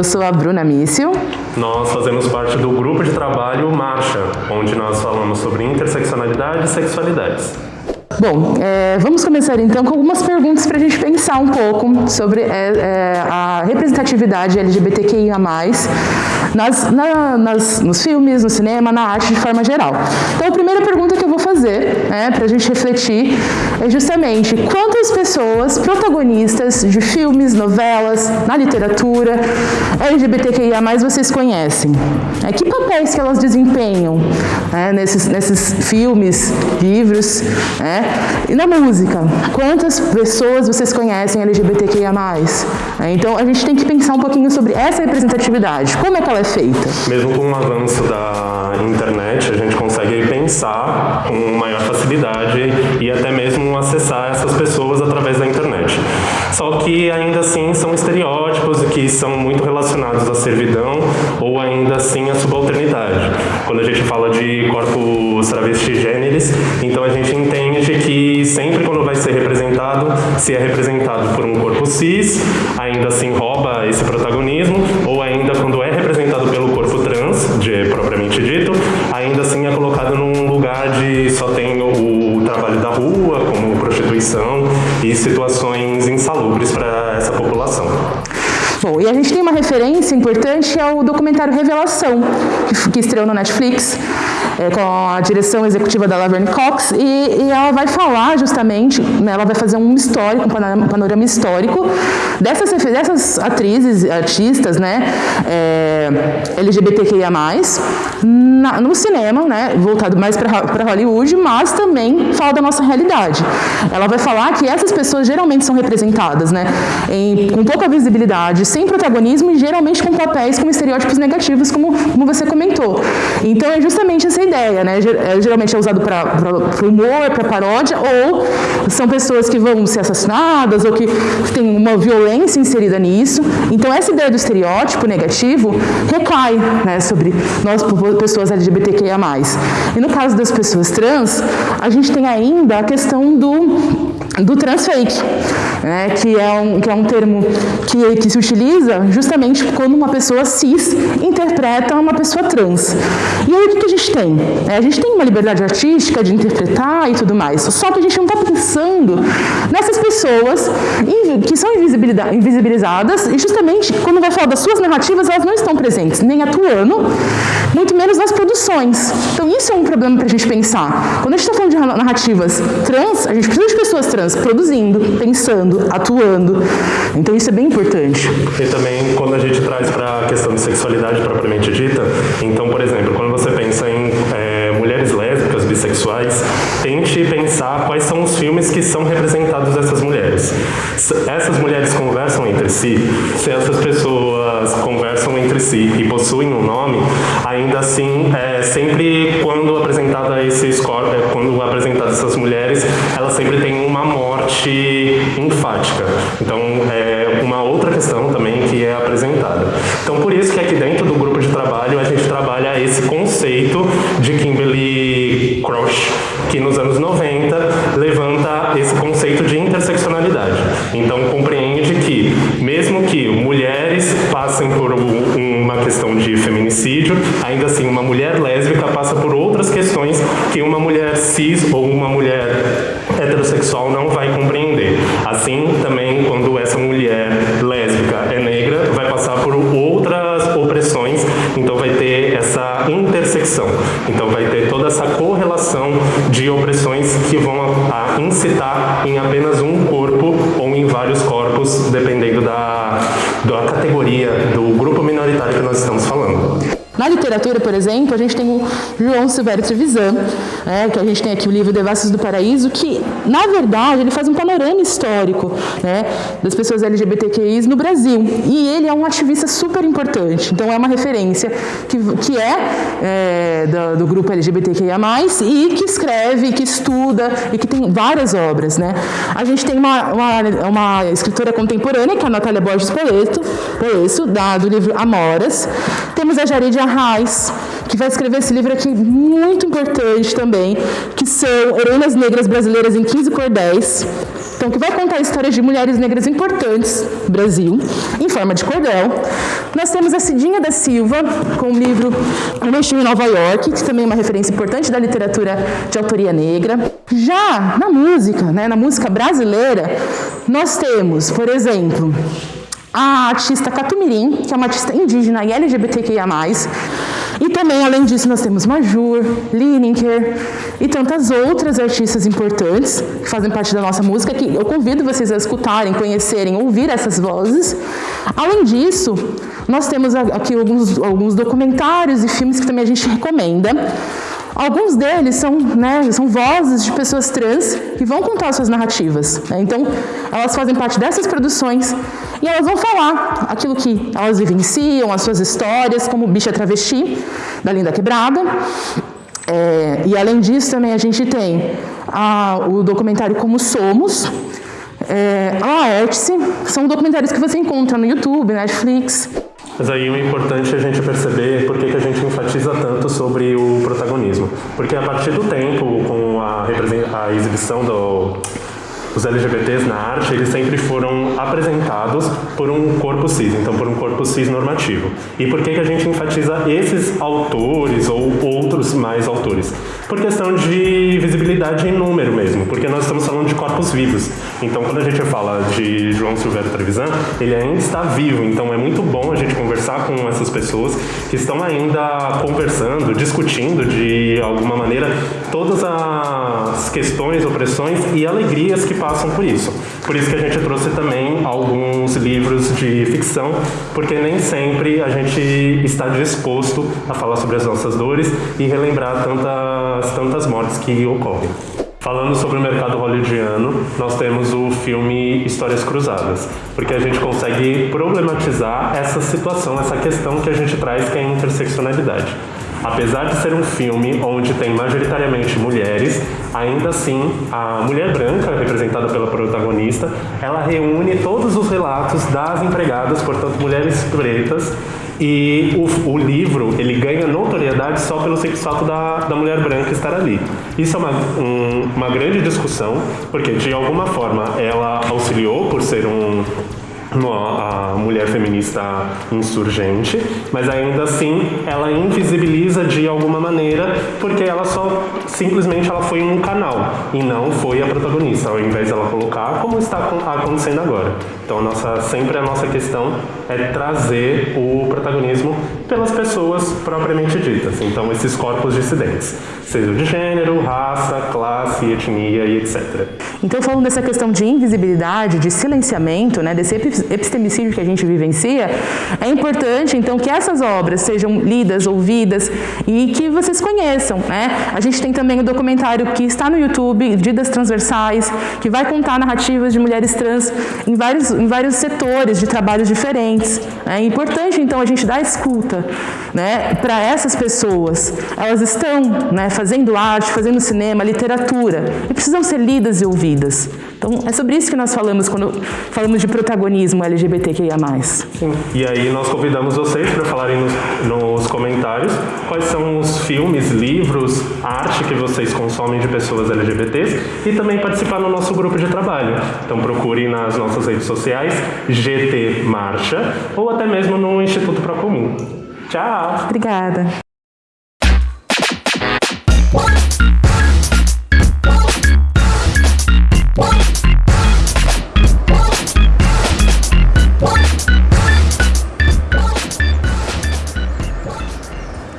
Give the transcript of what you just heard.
Eu sou a Bruna Mício. Nós fazemos parte do grupo de trabalho Marcha, onde nós falamos sobre interseccionalidade e sexualidades. Bom, é, vamos começar então com algumas perguntas para a gente pensar um pouco sobre é, é, a representatividade LGBTQIA+, nas, na, nas, nos filmes, no cinema, na arte de forma geral. Então, a primeira pergunta que eu né, para a gente refletir, é justamente quantas pessoas protagonistas de filmes, novelas, na literatura, LGBTQIA+, vocês conhecem? É, que papéis que elas desempenham né, nesses, nesses filmes, livros, né? E na música, quantas pessoas vocês conhecem LGBTQIA+. É, então, a gente tem que pensar um pouquinho sobre essa representatividade. Como é que ela é feita? Mesmo com o avanço da internet, a gente consegue pensar com maior facilidade e até mesmo acessar essas pessoas através da internet. Só que ainda assim são estereótipos que são muito relacionados à servidão ou ainda assim à subalternidade. Quando a gente fala de corpos travestigêneres, então a gente entende que sempre quando vai ser representado, se é representado por um corpo cis, ainda assim rouba esse protagonismo, ou importante ao documentário Revelação, que estreou no Netflix, é, com a direção executiva da Laverne Cox, e, e ela vai falar justamente, né, ela vai fazer um histórico, um panorama, histórico dessas, dessas atrizes, artistas, né, é, LGBTQIA+, na, no cinema, né, voltado mais para Hollywood, mas também fala da nossa realidade. Ela vai falar que essas pessoas geralmente são representadas, né, em, com pouca visibilidade, sem protagonismo e geralmente com papéis com estereótipos negativos, como, como você comentou. Então é justamente essa ideia, né? É, geralmente é usado para humor, para paródia, ou são pessoas que vão ser assassinadas ou que tem uma violência inserida nisso. Então essa ideia do estereótipo negativo recai né, sobre nós, pessoas LGBTQIA+. E no caso das pessoas trans, a gente tem ainda a questão do do transfake, né, que, é um, que é um termo que, que se utiliza justamente quando uma pessoa cis interpreta uma pessoa trans. E aí o que, que a gente tem? É, a gente tem uma liberdade artística de interpretar e tudo mais, só que a gente não está pensando nessas pessoas que são invisibilizadas e justamente quando vai falar das suas narrativas, elas não estão presentes, nem atuando, muito menos nas produções. Então isso é um problema para a gente pensar. Quando a gente está falando de narrativas trans, a gente precisa de pessoas trans produzindo, pensando, atuando. Então isso é bem importante. E também quando a gente traz para a questão de sexualidade propriamente dita, então, por exemplo, quando você pensa em é, mulheres lésbicas, bissexuais, tente pensar quais são os filmes que são representados essas mulheres. Essas mulheres conversam entre si, se essas pessoas conversam entre si e possuem um nome, ainda assim, é, sempre quando apresentada esses corpos, quando apresentadas essas mulheres, elas sempre têm uma morte enfática. Então, é uma outra questão também que é apresentada. Então, por isso que aqui dentro do grupo de trabalho a gente trabalha esse conceito de Kimberly Crush, que nos anos 90 levanta esse conceito de interseccionalidade. Então, compreende que, mesmo que mulheres passem por uma questão de feminicídio, ainda assim, uma mulher lésbica passa por outras questões que uma mulher cis ou uma mulher heterossexual não vai compreender. Assim, também, quando essa mulher lésbica é negra, vai passar por outras opressões, então vai ter essa intersecção. Então vai ter toda essa correlação de opressões que vão a, incitar em apenas um corpo ou em vários corpos, dependendo da, da categoria, do grupo minoritário que nós estamos falando. Na literatura, por exemplo, a gente tem o João Silvério Trevisan, né, que a gente tem aqui o livro Devassos do Paraíso, que, na verdade, ele faz um panorama histórico né, das pessoas LGBTQIs no Brasil. E ele é um ativista super importante, então é uma referência que, que é, é do, do, grupo LGBTQIA+, e que escreve, que estuda e que tem várias obras. Né. A gente tem uma, uma, uma escritora contemporânea, que é a Natália Borges Poleto, Poleto da, do livro Amoras. Temos a Jared Arraes, que vai escrever esse livro aqui muito importante também, que são Heroínas Negras Brasileiras em 15 Cordéis. Então, que vai contar histórias de mulheres negras importantes do Brasil, em forma de cordel. Nós temos a Cidinha da Silva, com o livro O em Nova York, que também é uma referência importante da literatura de autoria negra. Já na música, né, na música brasileira, nós temos, por exemplo, a artista Catumirim, que é uma artista indígena e LGBTQIA+. E também, além disso, nós temos Majur, Lineker e tantas outras artistas importantes que fazem parte da nossa música, que eu convido vocês a escutarem, conhecerem, ouvir essas vozes. Além disso, nós temos aqui alguns, alguns documentários e filmes que também a gente recomenda. Alguns deles são, né, são vozes de pessoas trans que vão contar suas narrativas. Né? Então, elas fazem parte dessas produções e elas vão falar aquilo que elas vivenciam, as suas histórias, como Bicha Travesti, da Linda Quebrada. É, e além disso, também a gente tem a, o documentário Como Somos, é, a Laertice, são documentários que você encontra no YouTube, Netflix. Mas aí o importante é a gente perceber por que, que a gente enfatiza tanto sobre o protagonismo. Porque a partir do tempo, com a, a exibição do, os LGBTs na arte, eles sempre foram apresentados por um corpo cis, então por um corpo cis normativo. E por que, que a gente enfatiza esses autores ou outros mais autores? Por questão de visibilidade em número mesmo, porque nós estamos falando de corpos vivos. Então quando a gente fala de João Silvério Trevisan, ele ainda está vivo, então é muito bom a gente conversar com essas pessoas que estão ainda conversando, discutindo de alguma maneira todas as questões, opressões e alegrias que passam por isso. Por isso que a gente trouxe também alguns livros de ficção, porque nem sempre a gente está disposto a falar sobre as nossas dores e relembrar tantas, tantas mortes que ocorrem. Falando sobre o mercado hollywoodiano, nós temos o filme Histórias Cruzadas, porque a gente consegue problematizar essa situação, essa questão que a gente traz que é a interseccionalidade. Apesar de ser um filme onde tem majoritariamente mulheres, ainda assim a mulher branca, representada pela protagonista, ela reúne todos os relatos das empregadas, portanto mulheres pretas, e o, o, livro ele ganha notoriedade só pelo simples fato da, da mulher branca estar ali. Isso é uma, um, uma grande discussão, porque de alguma forma ela auxiliou por ser um, a mulher feminista insurgente, mas ainda assim ela invisibiliza de alguma maneira porque ela só simplesmente ela foi um canal e não foi a protagonista, ao invés dela colocar como está acontecendo agora. Então nossa, sempre a nossa questão é trazer o protagonismo pelas pessoas propriamente ditas. Então esses corpos dissidentes, seja de gênero, raça, classe, etnia e etc. Então falando dessa questão de invisibilidade, de silenciamento, né, desse epistemicídio que a gente vivencia, é importante então que essas obras sejam lidas, ouvidas e que vocês conheçam. Né? A gente tem também o documentário que está no YouTube, Vidas Transversais, que vai contar narrativas de mulheres trans em vários em vários setores de trabalhos diferentes. É importante, então, a gente dar escuta né, para essas pessoas. Elas estão né, fazendo arte, fazendo cinema, literatura, e precisam ser lidas e ouvidas. Então, é sobre isso que nós falamos quando falamos de protagonismo LGBTQIA+. Sim. E aí nós convidamos vocês para falarem nos, nos comentários quais são os filmes, livros, arte que vocês consomem de pessoas LGBTs e também participar no nosso grupo de trabalho. Então procure nas nossas redes sociais GT Marcha ou até mesmo no Instituto Procomum. Tchau! Obrigada!